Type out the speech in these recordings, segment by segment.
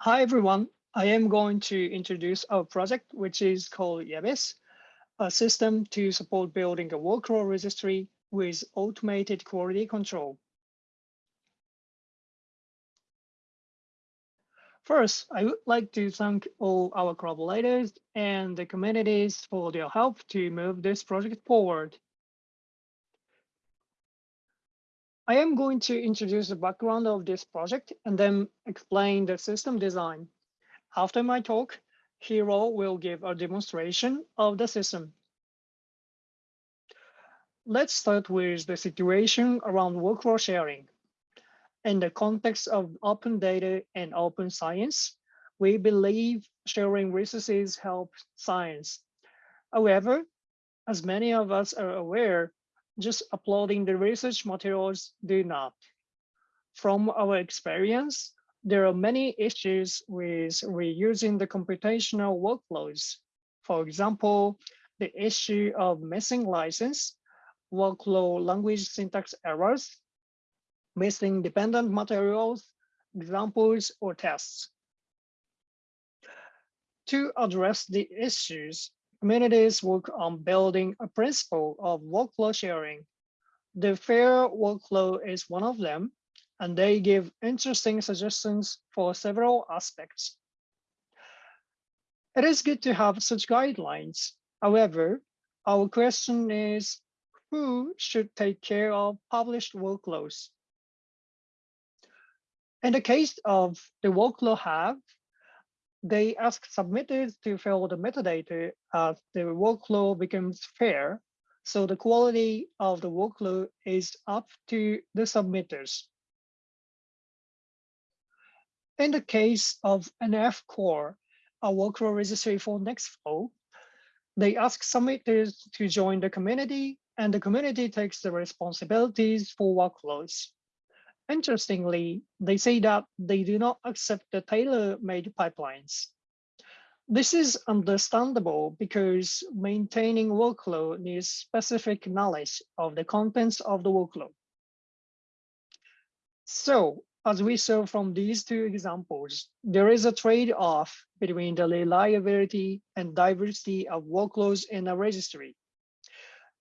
Hi, everyone. I am going to introduce our project, which is called Yevis, a system to support building a workflow registry with automated quality control. First, I would like to thank all our collaborators and the communities for their help to move this project forward. I am going to introduce the background of this project and then explain the system design. After my talk, Hiro will give a demonstration of the system. Let's start with the situation around workflow sharing. In the context of open data and open science, we believe sharing resources help science. However, as many of us are aware, just uploading the research materials do not. From our experience, there are many issues with reusing the computational workflows. For example, the issue of missing license, workflow language syntax errors, missing dependent materials, examples, or tests. To address the issues, communities work on building a principle of workflow sharing. The FAIR workflow is one of them, and they give interesting suggestions for several aspects. It is good to have such guidelines. However, our question is, who should take care of published workflows? In the case of the workflow hub, they ask submitters to fill the metadata as the workload becomes fair. So the quality of the workload is up to the submitters. In the case of NF Core, a workload registry for Nextflow, they ask submitters to join the community and the community takes the responsibilities for workflows. Interestingly, they say that they do not accept the tailor-made pipelines. This is understandable because maintaining workload needs specific knowledge of the contents of the workload. So as we saw from these two examples, there is a trade-off between the reliability and diversity of workloads in a registry.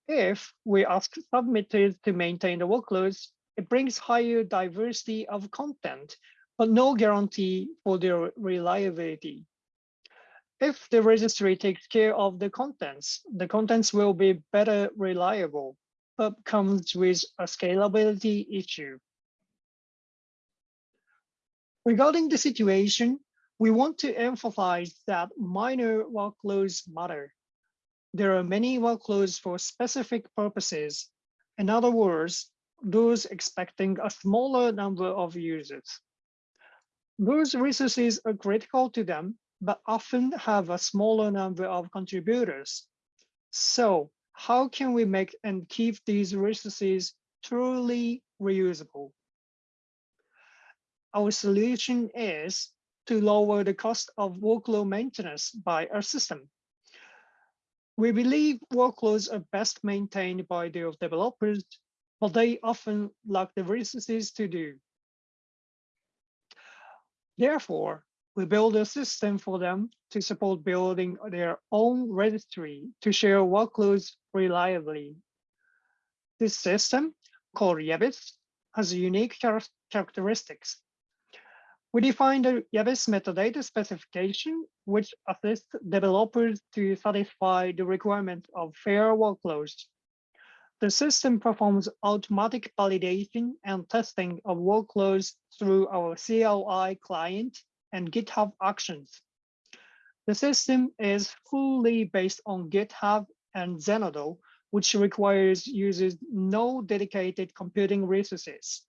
If we ask submitters to maintain the workloads, it brings higher diversity of content, but no guarantee for their reliability. If the registry takes care of the contents, the contents will be better reliable, but comes with a scalability issue. Regarding the situation, we want to emphasize that minor workloads matter. There are many workloads for specific purposes. In other words, those expecting a smaller number of users. Those resources are critical to them, but often have a smaller number of contributors. So how can we make and keep these resources truly reusable? Our solution is to lower the cost of workload maintenance by our system. We believe workloads are best maintained by their developers but they often lack the resources to do. Therefore, we build a system for them to support building their own registry to share workloads reliably. This system, called Yevis, has unique char characteristics. We define the Yevis metadata specification, which assists developers to satisfy the requirement of fair workloads the system performs automatic validation and testing of workloads through our CLI client and GitHub Actions. The system is fully based on GitHub and Zenodo, which requires users no dedicated computing resources.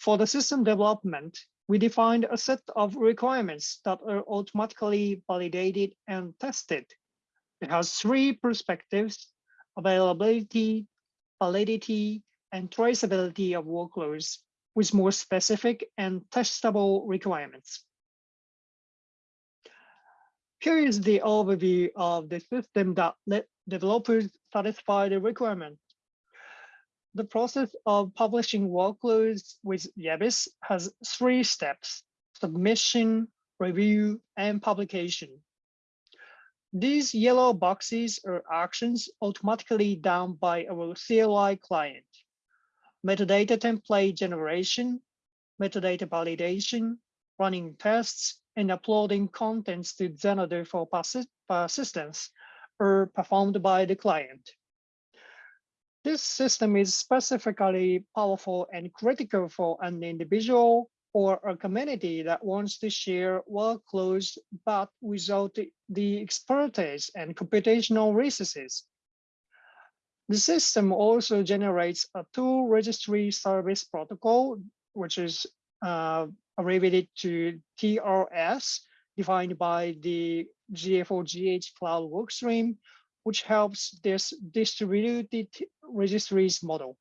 For the system development, we defined a set of requirements that are automatically validated and tested. It has three perspectives availability, validity, and traceability of workloads with more specific and testable requirements. Here is the overview of the system that let developers satisfy the requirement. The process of publishing workloads with Yevis has three steps. submission, review, and publication. These yellow boxes are actions automatically done by our CLI client. Metadata template generation, metadata validation, running tests, and uploading contents to Zenodo for persistence are performed by the client. This system is specifically powerful and critical for an individual or a community that wants to share workloads, but without the expertise and computational resources. The system also generates a tool registry service protocol, which is uh, abbreviated to TRS, defined by the GA4GH cloud workstream, which helps this distributed registries model.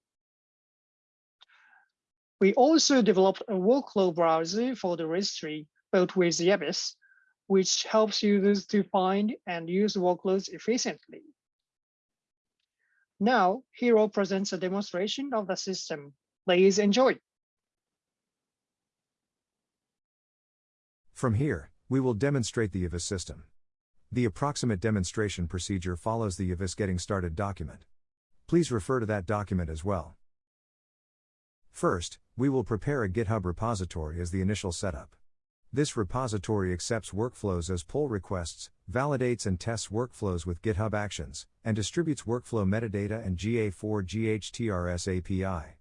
We also developed a workflow browser for the registry built with Yevis, which helps users to find and use workloads efficiently. Now, Hiro presents a demonstration of the system. Please enjoy. From here, we will demonstrate the Yevis system. The approximate demonstration procedure follows the Yevis Getting Started document. Please refer to that document as well. First, we will prepare a GitHub repository as the initial setup. This repository accepts workflows as pull requests, validates and tests workflows with GitHub Actions, and distributes workflow metadata and GA4GHTRS API.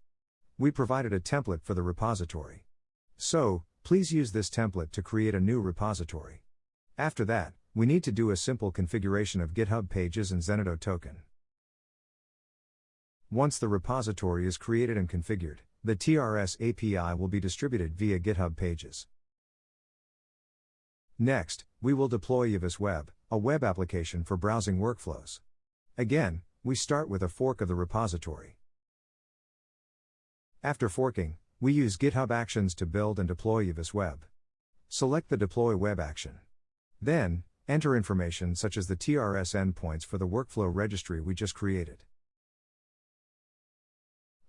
We provided a template for the repository. So, please use this template to create a new repository. After that, we need to do a simple configuration of GitHub pages and Zenodo token. Once the repository is created and configured, the TRS API will be distributed via GitHub pages. Next, we will deploy Yevis Web, a web application for browsing workflows. Again, we start with a fork of the repository. After forking, we use GitHub Actions to build and deploy Yevis Web. Select the Deploy Web action. Then, enter information such as the TRS endpoints for the workflow registry we just created.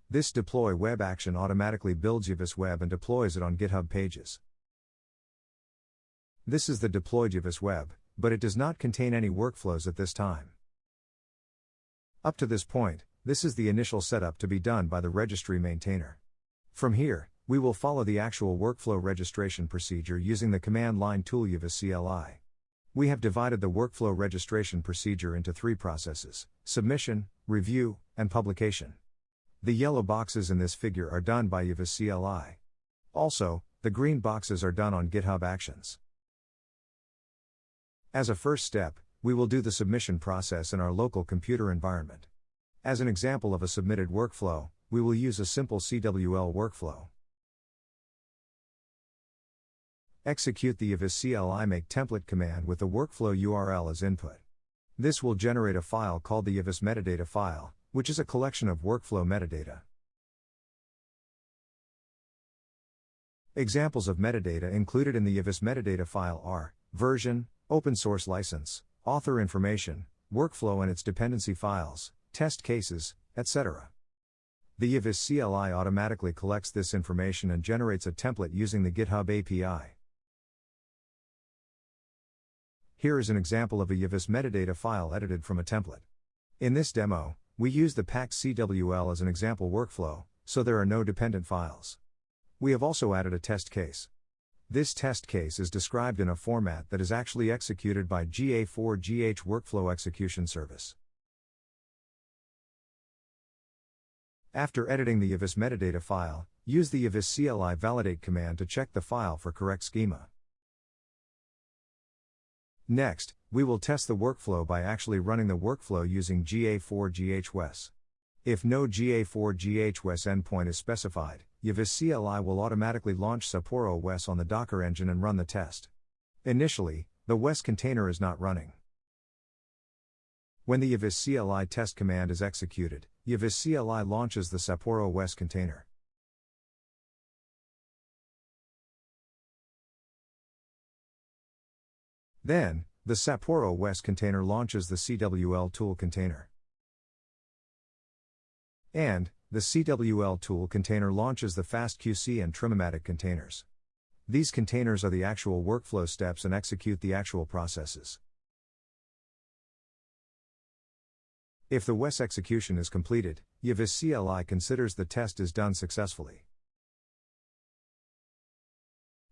This deploy web action automatically builds Yevis Web and deploys it on GitHub pages. This is the deployed Yevis Web, but it does not contain any workflows at this time. Up to this point, this is the initial setup to be done by the registry maintainer. From here, we will follow the actual workflow registration procedure using the command line tool Yevis CLI. We have divided the workflow registration procedure into three processes submission, review, and publication. The yellow boxes in this figure are done by Yevis CLI. Also, the green boxes are done on GitHub Actions. As a first step, we will do the submission process in our local computer environment. As an example of a submitted workflow, we will use a simple CWL workflow. Execute the Yevis CLI make template command with the workflow URL as input. This will generate a file called the Yevis metadata file, which is a collection of workflow metadata. Examples of metadata included in the Yevis metadata file are version, open source license, author information, workflow and its dependency files, test cases, etc. The Yevis CLI automatically collects this information and generates a template using the GitHub API. Here is an example of a Yevis metadata file edited from a template. In this demo, we use the packed CWL as an example workflow, so there are no dependent files. We have also added a test case. This test case is described in a format that is actually executed by GA4GH Workflow Execution Service. After editing the Yevis metadata file, use the Yevis CLI validate command to check the file for correct schema. Next, we will test the workflow by actually running the workflow using GA4GHWES. If no GA4GHWES endpoint is specified, Yevis CLI will automatically launch Sapporo WES on the Docker engine and run the test. Initially, the WES container is not running. When the Yevis CLI test command is executed, Yevis CLI launches the Sapporo WES container. Then, the Sapporo WES container launches the CWL tool container. And, the CWL tool container launches the FastQC and Trimmomatic containers. These containers are the actual workflow steps and execute the actual processes. If the WES execution is completed, Yevis CLI considers the test is done successfully.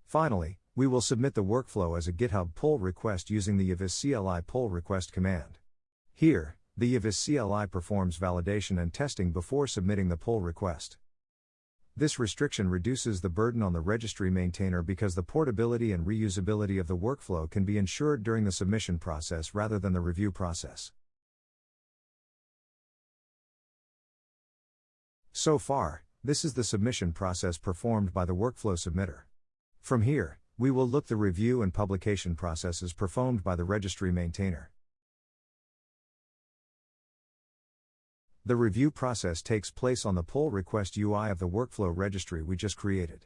Finally, we will submit the workflow as a GitHub pull request using the Yevis CLI pull request command. Here, the Yevis CLI performs validation and testing before submitting the pull request. This restriction reduces the burden on the registry maintainer because the portability and reusability of the workflow can be ensured during the submission process rather than the review process. So far, this is the submission process performed by the workflow submitter. From here, we will look the review and publication processes performed by the registry maintainer. The review process takes place on the pull request UI of the workflow registry we just created.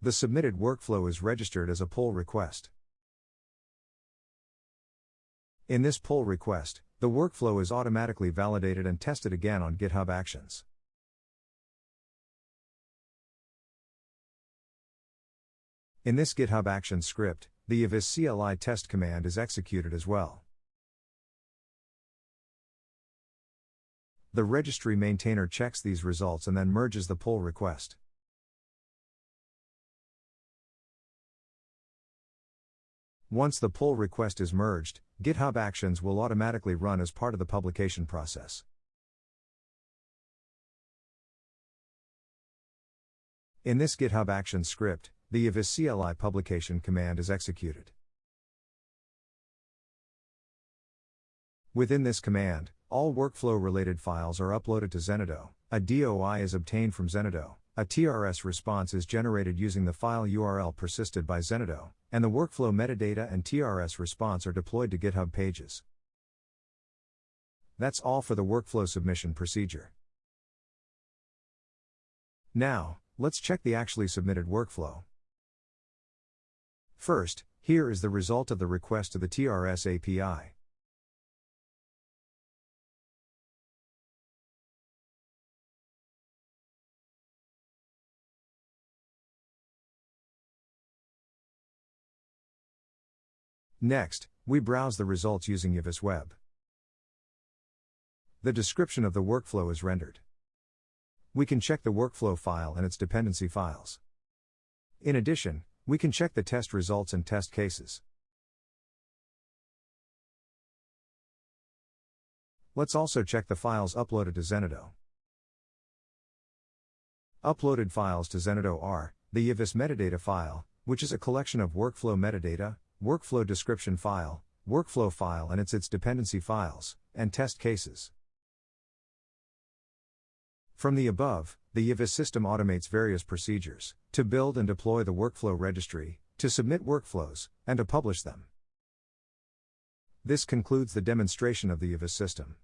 The submitted workflow is registered as a pull request. In this pull request, the workflow is automatically validated and tested again on GitHub Actions. In this GitHub action script, the Yevis CLI test command is executed as well. The registry maintainer checks these results and then merges the pull request. Once the pull request is merged, GitHub Actions will automatically run as part of the publication process. In this GitHub Actions script, the Yevis CLI publication command is executed. Within this command, all workflow related files are uploaded to Zenodo, a DOI is obtained from Zenodo, a TRS response is generated using the file URL persisted by Zenodo, and the workflow metadata and TRS response are deployed to GitHub pages. That's all for the workflow submission procedure. Now, let's check the actually submitted workflow. First, here is the result of the request to the TRS API. Next, we browse the results using Yevis Web. The description of the workflow is rendered. We can check the workflow file and its dependency files. In addition, we can check the test results and test cases. Let's also check the files uploaded to Zenodo. Uploaded files to Zenodo are the Yevis metadata file, which is a collection of workflow metadata, workflow description file, workflow file and its its dependency files, and test cases. From the above, the Yevis system automates various procedures to build and deploy the workflow registry, to submit workflows, and to publish them. This concludes the demonstration of the Yevis system.